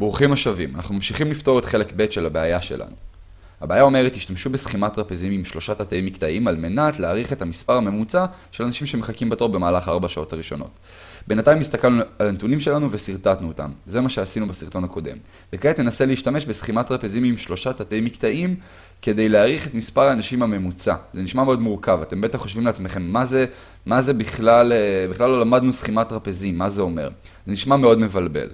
ברוכים השבים, אנחנו ממשיכים לפתור את חלק ב' של הבעיה שלנו. הבעיה אומרת, תשתמשו בסכימת טרפזים עם שלושה תתי מקטעים על מנת להעריך את המספר הממוצע של אנשים שמחכים בתור במהלך ארבע שעות הראשונות. בינתיים הסתכלנו על הנתונים שלנו ושרטטנו אותם. זה מה שעשינו בסרטון הקודם. וכעת ננסה להשתמש בסכימת טרפזים עם שלושה תתי מקטעים כדי להעריך את מספר האנשים הממוצע. זה נשמע מאוד מורכב, אתם בטח חושבים לעצמכם מה זה, מה זה בכלל, אה, בכלל לא למדנו סכימת טרפזים, מה זה אומר. זה נשמע מאוד מבלבל.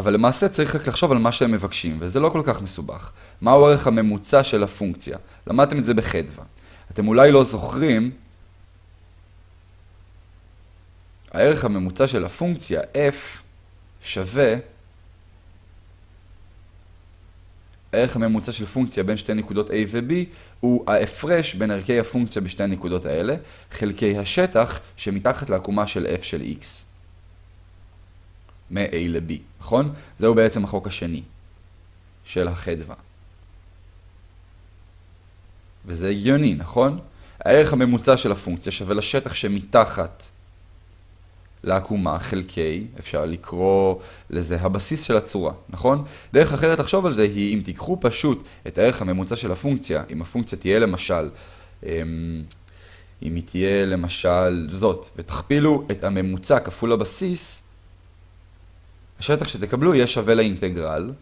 אבל למעשה צריך רק לחשוב על מה שהם מבקשים, וזה לא כל כך מסובך. מהו הערך הממוצע של הפונקציה? למדתם את זה בחדווה. אתם אולי לא זוכרים, הערך הממוצע של הפונקציה f שווה הערך הממוצע של פונקציה בין שתי נקודות a ו-b הוא ההפרש בין ערכי הפונקציה בשתי הנקודות האלה, חלקי השטח שמתחת לעקומה של f של x. מ-a ל-b, נכון? זהו בעצם החוק השני של החדווה. וזה הגיוני, נכון? הערך הממוצע של הפונקציה שווה לשטח שמתחת לעקומה חלקי, אפשר לקרוא לזה הבסיס של הצורה, נכון? דרך אחרת לחשוב על זה היא אם תיקחו פשוט את הערך הממוצע של הפונקציה, אם הפונקציה תהיה למשל, אמ, אם היא תהיה למשל זאת, ותכפילו את הממוצע כפול הבסיס, השטח שתקבלו יהיה שווה לאינטגרל.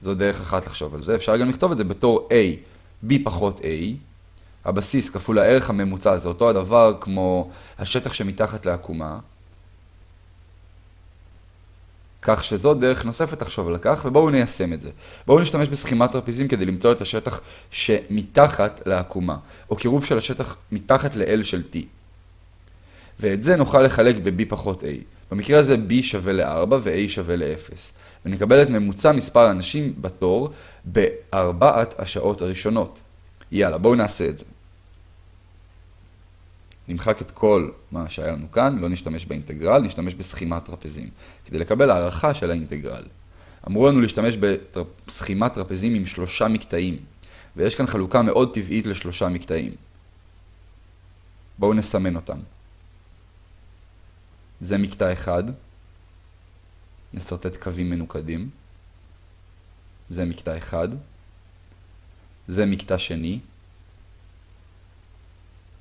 זו דרך אחת לחשוב על זה. אפשר גם לכתוב את זה בתור a, b פחות a. הבסיס כפול הערך הממוצע זה אותו הדבר כמו השטח שמתחת לעקומה. כך שזו דרך נוספת לחשוב על כך, ובואו ניישם את זה. בואו נשתמש בסכימת טרפיזים כדי למצוא את השטח שמתחת לעקומה, או קירוב של השטח מתחת ל-L של T. ואת זה נוכל לחלק ב-B פחות A. במקרה הזה B שווה ל-4 ו-A שווה ל-0. ונקבל את ממוצע מספר האנשים בתור בארבעת השעות הראשונות. יאללה, בואו נעשה את זה. נמחק את כל מה שהיה לנו כאן, לא נשתמש באינטגרל, נשתמש בסכימת טרפזים, כדי לקבל הערכה של האינטגרל. אמרו לנו להשתמש בסכימת טרפזים עם שלושה מקטעים, ויש כאן חלוקה מאוד טבעית לשלושה מקטעים. בואו נסמן אותם. זה מקטע אחד, נסרטט קווים מנוקדים. זה מקטע אחד. זה מקטע שני.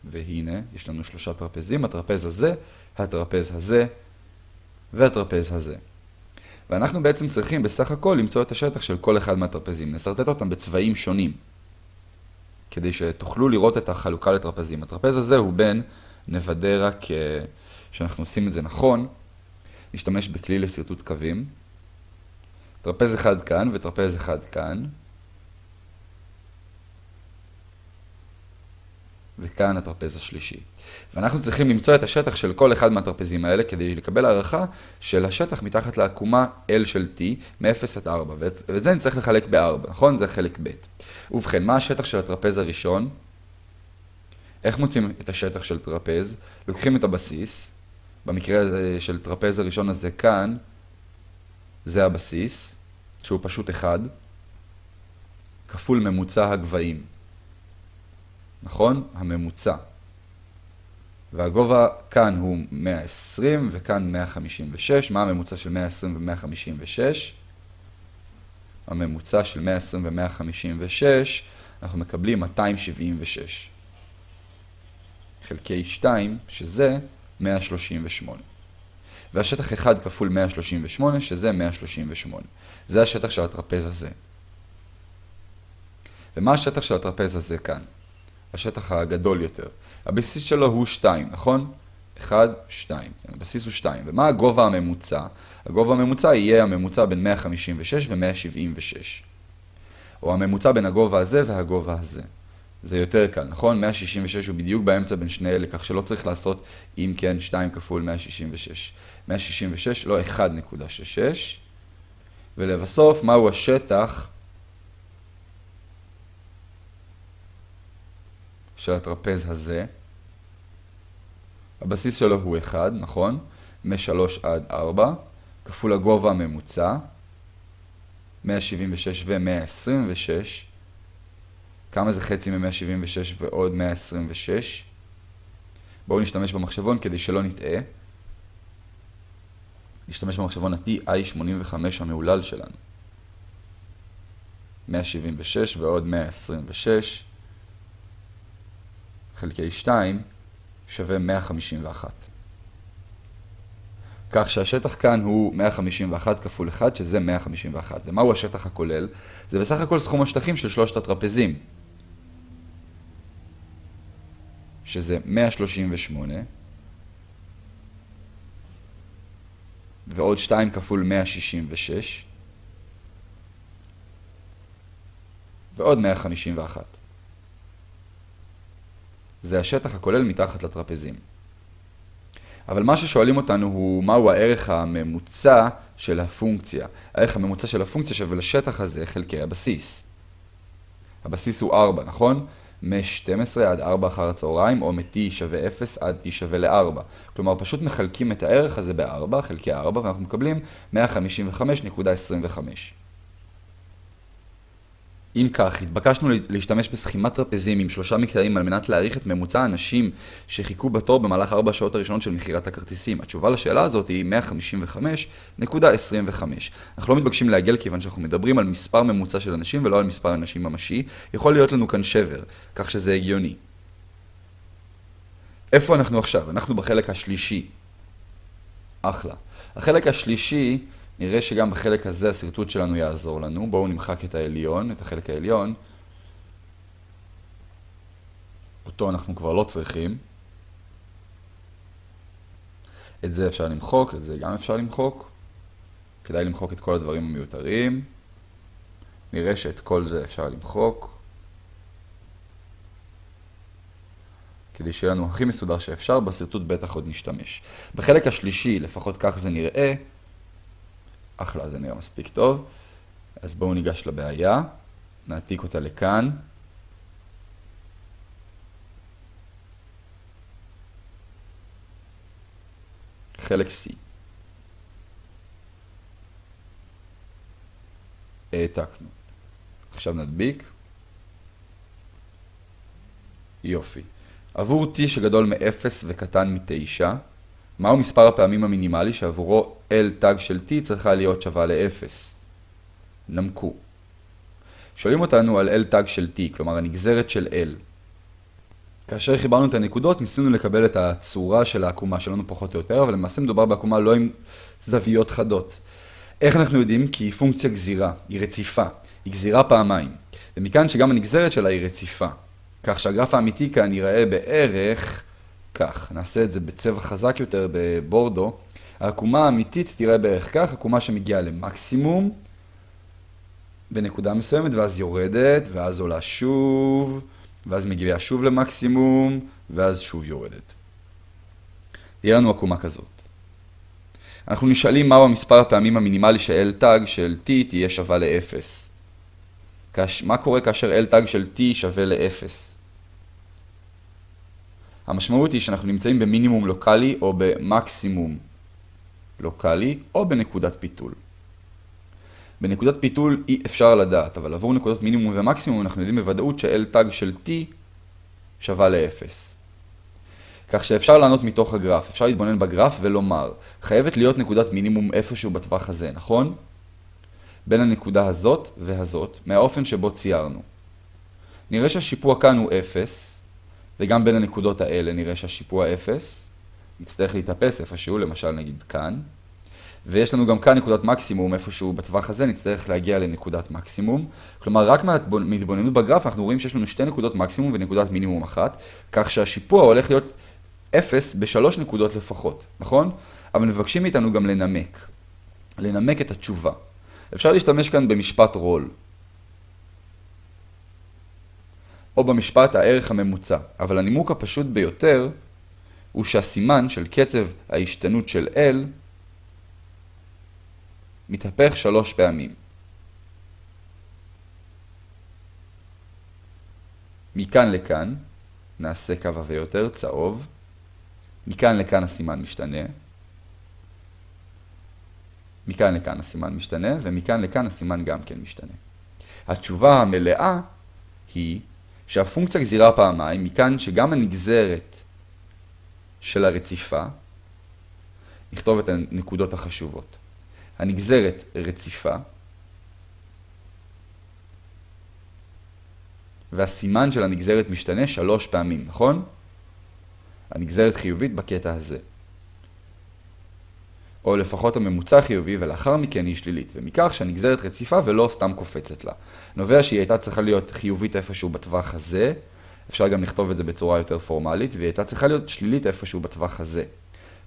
והנה, יש לנו שלושה טרפזים, הטרפז הזה, הטרפז הזה והטרפז הזה. ואנחנו בעצם צריכים בסך הכל למצוא את השטח של כל אחד מהטרפזים. נסרטט אותם בצבעים שונים, כדי שתוכלו לראות את החלוקה לטרפזים. הטרפז הזה הוא בין, נוודא רק שאנחנו עושים את זה נכון, נשתמש בכלי לשרטוט קווים. טרפז אחד כאן וטרפז אחד כאן. וכאן הטרפז השלישי. ואנחנו צריכים למצוא את השטח של כל אחד מהטרפזים האלה כדי לקבל הערכה של השטח מתחת לעקומה L של T מ-0 עד 4, ואת זה נצטרך לחלק ב-4, נכון? זה חלק ב'. ובכן, מה השטח של הטרפז הראשון? איך מוצאים את השטח של טרפז? לוקחים את הבסיס, במקרה של טרפז הראשון הזה כאן, זה הבסיס, שהוא פשוט 1, כפול ממוצע הגבהים. נכון? הממוצע. והגובה כאן הוא 120 וכאן 156. מה הממוצע של 120 ו-156? הממוצע של 120 ו-156, אנחנו מקבלים 276. חלקי 2, שזה 138. והשטח 1 כפול 138, שזה 138. זה השטח של הטרפז הזה. ומה השטח של הטרפז הזה כאן? השטח הגדול יותר. הבסיס שלו הוא 2, נכון? 1, 2. הבסיס הוא 2. ומה הגובה הממוצע? הגובה הממוצע יהיה הממוצע בין 156 ו-176. או הממוצע בין הגובה הזה והגובה הזה. זה יותר קל, נכון? 166 הוא בדיוק באמצע בין שני אלה, כך שלא צריך לעשות אם כן 2 כפול 166. 166 לא 1.66. ולבסוף, מהו השטח של הטרפז הזה? הבסיס שלו הוא 1, נכון? מ-3 עד 4, כפול הגובה הממוצע, 176 ו-126, כמה זה חצי מ-176 ועוד 126? בואו נשתמש במחשבון כדי שלא נטעה. נשתמש במחשבון ה-TI85 המהולל שלנו. 176 ועוד 126 חלקי 2 שווה 151. כך שהשטח כאן הוא 151 כפול 1, שזה 151. ומהו השטח הכולל? זה בסך הכל סכום השטחים של שלושת הטרפזים. שזה 138, ועוד 2 כפול 166, ועוד 151. זה השטח הכולל מתחת לטרפזים. אבל מה ששואלים אותנו הוא מהו הערך הממוצע של הפונקציה. הערך הממוצע של הפונקציה שווה לשטח הזה חלקי הבסיס. הבסיס הוא 4, נכון? מ-12 עד 4 אחר הצהריים, או מ-t שווה 0 עד t שווה ל-4. כלומר, פשוט מחלקים את הערך הזה ב-4 חלקי 4, ואנחנו מקבלים 155.25. אם כך, התבקשנו להשתמש בסכימת טרפזים עם שלושה מקטעים על מנת להעריך את ממוצע האנשים שחיכו בתור במהלך ארבע השעות הראשונות של מכירת הכרטיסים. התשובה לשאלה הזאת היא 155.25. אנחנו לא מתבקשים לעגל כיוון שאנחנו מדברים על מספר ממוצע של אנשים ולא על מספר אנשים ממשי. יכול להיות לנו כאן שבר, כך שזה הגיוני. איפה אנחנו עכשיו? אנחנו בחלק השלישי. אחלה. החלק השלישי נראה שגם בחלק הזה השרטוט שלנו יעזור לנו. בואו נמחק את העליון, את החלק העליון. אותו אנחנו כבר לא צריכים. את זה אפשר למחוק, את זה גם אפשר למחוק. כדאי למחוק את כל הדברים המיותרים. נראה שאת כל זה אפשר למחוק. כדי שיהיה לנו הכי מסודר שאפשר, בשרטוט בטח עוד נשתמש. בחלק השלישי, לפחות כך זה נראה, אחלה, זה נראה מספיק טוב. אז בואו ניגש לבעיה, נעתיק אותה לכאן. חלק C. העתקנו. עכשיו נדביק. יופי. עבור t שגדול מ-0 וקטן מ-9, מהו מספר הפעמים המינימלי שעבורו L תג של T צריכה להיות שווה ל-0? נמקו. שואלים אותנו על L תג של T, כלומר הנגזרת של L. כאשר חיברנו את הנקודות, ניסינו לקבל את הצורה של העקומה שלנו פחות או יותר, אבל למעשה מדובר בעקומה לא עם זוויות חדות. איך אנחנו יודעים? כי היא פונקציה גזירה, היא רציפה, היא גזירה פעמיים. ומכאן שגם הנגזרת שלה היא רציפה. כך שהגרף האמיתי כאן ייראה בערך כך. נעשה את זה בצבע חזק יותר בבורדו. העקומה האמיתית תראה בערך כך, עקומה שמגיעה למקסימום בנקודה מסוימת, ואז יורדת, ואז עולה שוב, ואז מגיעה שוב למקסימום, ואז שוב יורדת. תהיה לנו עקומה כזאת. אנחנו נשאלים מהו המספר הפעמים המינימלי של L תג של T תהיה שווה ל-0. מה קורה כאשר L תג של T שווה ל-0? המשמעות היא שאנחנו נמצאים במינימום לוקאלי או במקסימום לוקאלי או בנקודת פיתול. בנקודת פיתול אי אפשר לדעת, אבל עבור נקודות מינימום ומקסימום אנחנו יודעים בוודאות ש-L תג של T שווה ל-0. כך שאפשר לענות מתוך הגרף, אפשר להתבונן בגרף ולומר, חייבת להיות נקודת מינימום איפשהו בטווח הזה, נכון? בין הנקודה הזאת והזאת, מהאופן שבו ציירנו. נראה שהשיפוע כאן הוא 0, וגם בין הנקודות האלה נראה שהשיפוע 0. נצטרך להתאפס איפשהו, למשל נגיד כאן. ויש לנו גם כאן נקודת מקסימום איפשהו בטווח הזה, נצטרך להגיע לנקודת מקסימום. כלומר, רק מהתבוננות בגרף אנחנו רואים שיש לנו שתי נקודות מקסימום ונקודת מינימום אחת, כך שהשיפוע הולך להיות 0 בשלוש נקודות לפחות, נכון? אבל מבקשים מאיתנו גם לנמק. לנמק את התשובה. אפשר להשתמש כאן במשפט רול. או במשפט הערך הממוצע, אבל הנימוק הפשוט ביותר הוא שהסימן של קצב ההשתנות של L מתהפך שלוש פעמים. מכאן לכאן, נעשה קו עבה יותר, צהוב. מכאן לכאן הסימן משתנה. מכאן לכאן הסימן משתנה, ומכאן לכאן הסימן גם כן משתנה. התשובה המלאה היא שהפונקציה גזירה פעמיים, מכאן שגם הנגזרת של הרציפה נכתוב את הנקודות החשובות. הנגזרת רציפה, והסימן של הנגזרת משתנה שלוש פעמים, נכון? הנגזרת חיובית בקטע הזה. או לפחות הממוצע חיובי ולאחר מכן היא שלילית, ומכך שהנגזרת רציפה ולא סתם קופצת לה. נובע שהיא הייתה צריכה להיות חיובית איפשהו בטווח הזה, אפשר גם לכתוב את זה בצורה יותר פורמלית, והיא הייתה צריכה להיות שלילית איפשהו בטווח הזה.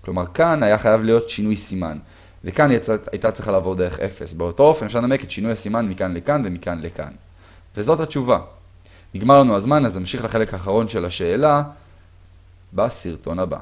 כלומר, כאן היה חייב להיות שינוי סימן, וכאן היא הייתה צריכה לעבור דרך 0. באותו אופן אפשר לנמק את שינוי הסימן מכאן לכאן ומכאן לכאן. וזאת התשובה. נגמר לנו הזמן, אז נמשיך לחלק האחרון של השאלה בסרטון הבא.